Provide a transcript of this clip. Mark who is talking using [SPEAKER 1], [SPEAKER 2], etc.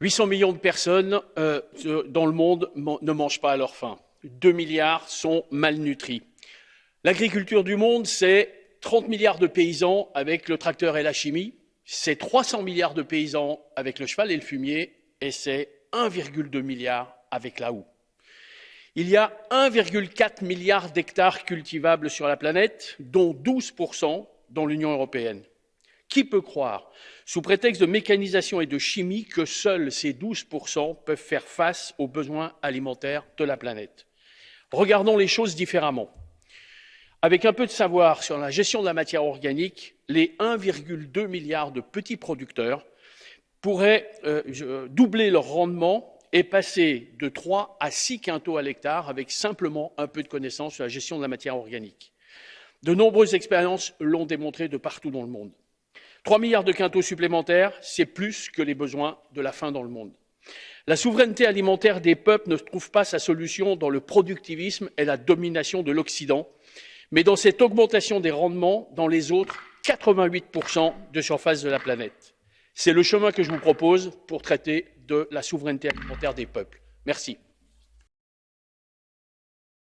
[SPEAKER 1] 800 millions de personnes euh, dans le monde ne mangent pas à leur faim. 2 milliards sont malnutris. L'agriculture du monde, c'est 30 milliards de paysans avec le tracteur et la chimie, c'est 300 milliards de paysans avec le cheval et le fumier, et c'est 1,2 milliard avec la houe. Il y a 1,4 milliard d'hectares cultivables sur la planète, dont 12% dans l'Union européenne. Qui peut croire, sous prétexte de mécanisation et de chimie, que seuls ces 12% peuvent faire face aux besoins alimentaires de la planète Regardons les choses différemment. Avec un peu de savoir sur la gestion de la matière organique, les 1,2 milliard de petits producteurs pourraient euh, doubler leur rendement et passer de 3 à 6 quintaux à l'hectare avec simplement un peu de connaissance sur la gestion de la matière organique. De nombreuses expériences l'ont démontré de partout dans le monde. 3 milliards de quintaux supplémentaires, c'est plus que les besoins de la faim dans le monde. La souveraineté alimentaire des peuples ne trouve pas sa solution dans le productivisme et la domination de l'Occident, mais dans cette augmentation des rendements dans les autres 88% de surface de la planète. C'est le chemin que je vous propose pour traiter de la souveraineté alimentaire des peuples. Merci.